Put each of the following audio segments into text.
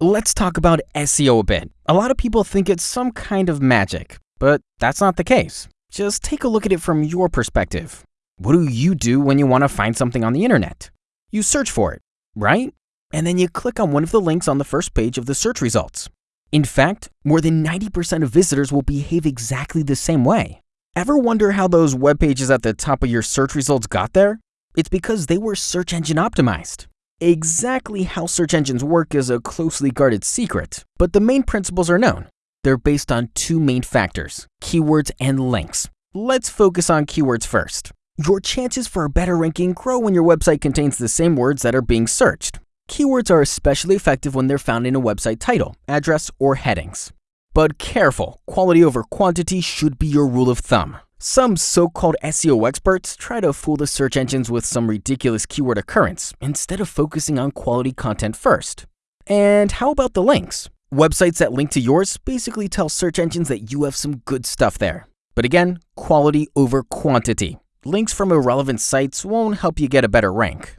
let's talk about SEO a bit. A lot of people think it's some kind of magic, but that's not the case. Just take a look at it from your perspective. What do you do when you want to find something on the internet? You search for it, right? And then you click on one of the links on the first page of the search results. In fact, more than 90% of visitors will behave exactly the same way. Ever wonder how those web pages at the top of your search results got there? It's because they were search engine optimized. Exactly how search engines work is a closely guarded secret, but the main principles are known. They're based on two main factors, keywords and links. Let's focus on keywords first. Your chances for a better ranking grow when your website contains the same words that are being searched. Keywords are especially effective when they're found in a website title, address, or headings. But careful, quality over quantity should be your rule of thumb. Some so-called SEO experts try to fool the search engines with some ridiculous keyword occurrence instead of focusing on quality content first. And how about the links? Websites that link to yours basically tell search engines that you have some good stuff there. But again, quality over quantity. Links from irrelevant sites won't help you get a better rank.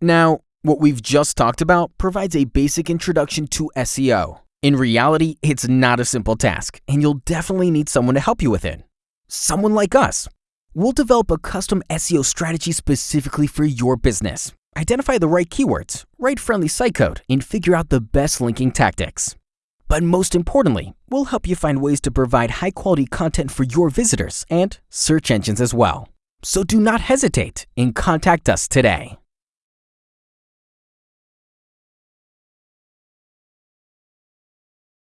Now, what we've just talked about provides a basic introduction to SEO. In reality, it's not a simple task, and you'll definitely need someone to help you with it someone like us. We'll develop a custom SEO strategy specifically for your business. Identify the right keywords, write friendly site code, and figure out the best linking tactics. But most importantly, we'll help you find ways to provide high quality content for your visitors and search engines as well. So do not hesitate and contact us today.